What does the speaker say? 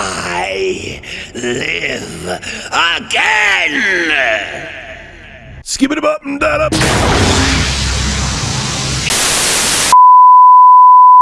I live again! Skip it up and that up.